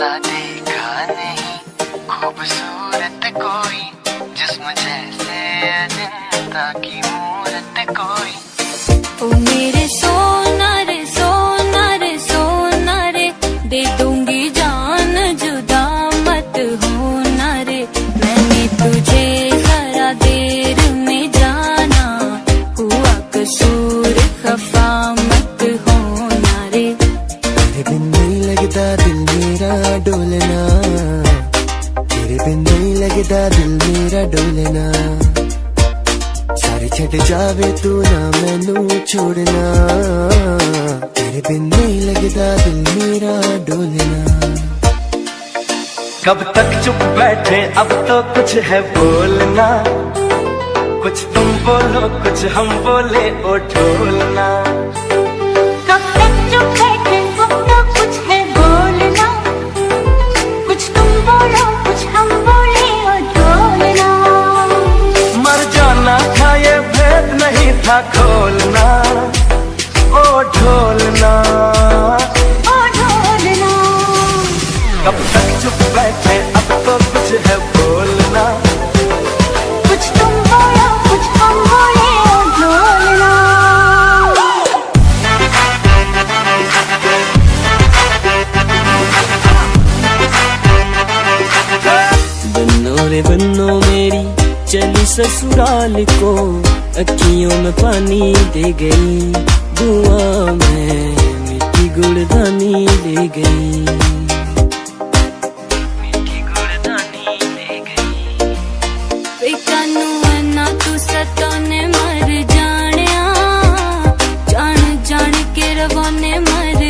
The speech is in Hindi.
जैसा देखा नहीं। खूबसूरत कोई जिसम जैसे अजंता की मूरत कोई। ओ मेरे सोना नहीं दिल मेरा डोलना सारे छट जावे तू ना, मैनू छोड़ना। तेरे बिन नहीं लगता दिल मेरा डोलना कब तक चुप बैठे, अब तो कुछ है बोलना। कुछ तुम बोलो, कुछ हम बोले, ओ ढोलना। था खोलना ओ ढोलना। ओ ढोलना। कब तक चुप बैठे अब तो कुछ है बोलना। कुछ तुम बोलो कुछ हम बोले और ढोलना। बन्नो रे बन्नो मेरी चली ससुराल को। अखियों में पानी दे गई दुआ में मिट्टी गुड़दानी ले गई। ना तू सतोने मर जानिया जान जान के रवाने मर